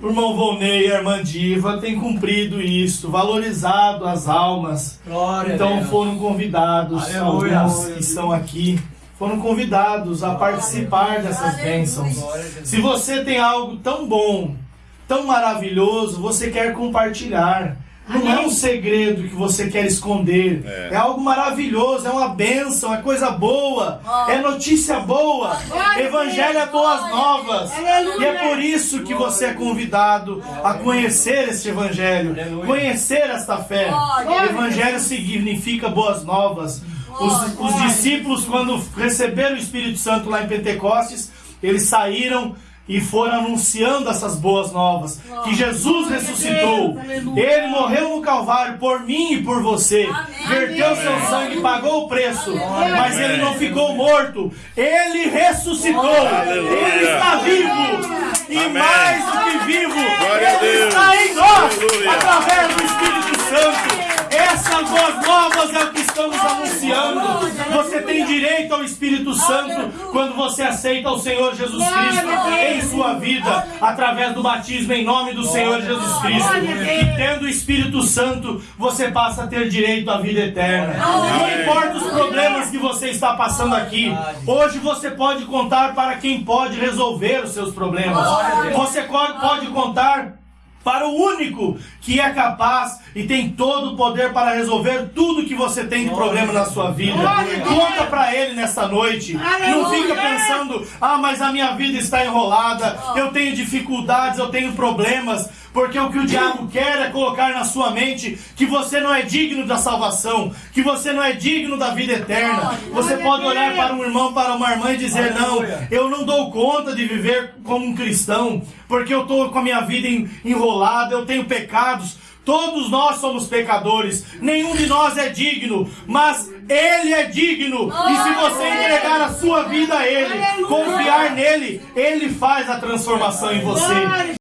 O irmão Volney e a irmã Diva têm cumprido isso, valorizado as almas. Glória a Então Deus. foram convidados, Aleluia. alguns que estão aqui, foram convidados a participar dessas bênçãos. Se você tem algo tão bom, tão maravilhoso, você quer compartilhar. Não é um segredo que você quer esconder. É. É, algo maravilhoso, é uma bênção, é coisa boa, é notícia boa. Evangelho é boas novas. E é por isso que você é convidado a conhecer este evangelho, Aleluia. conhecer esta fé. Evangelho significa boas novas. Os, os discípulos, quando receberam o Espírito Santo lá em Pentecostes, eles saíram e foram anunciando essas boas novas. Que Jesus ressuscitou. Ele morreu no Calvário por mim e por você. Verteu seu sangue, pagou o preço. Mas ele não ficou morto. Ele ressuscitou. Ele está vivo. E Amém. mais do que vivo, ele Deus. está em nós. Aleluia. Através do Espírito Santo. Essas boas novas é o que estamos Você tem direito ao Espírito Santo quando você aceita o Senhor Jesus Cristo em sua vida, através do batismo em nome do Senhor Jesus Cristo. E tendo o Espírito Santo, você passa a ter direito à vida eterna. Não importa os problemas que você está passando aqui, hoje você pode contar para quem pode resolver os seus problemas. Você pode contar para o único que é capaz e tem todo o poder para resolver tudo que você tem de problema na sua vida. Conta para ele nessa noite. Não fica pensando, ah, mas a minha vida está enrolada, eu tenho dificuldades, eu tenho problemas. Porque o que o diabo quer é colocar na sua mente que você não é digno da salvação, que você não é digno da vida eterna. Você pode olhar para um irmão, para uma irmã e dizer: Não, eu não dou conta de viver como um cristão, porque eu estou com a minha vida en- enrolada, eu tenho pecados. Todos nós somos pecadores, nenhum de nós é digno, mas Ele é digno. E se você entregar a sua vida a Ele, confiar nele, Ele faz a transformação em você.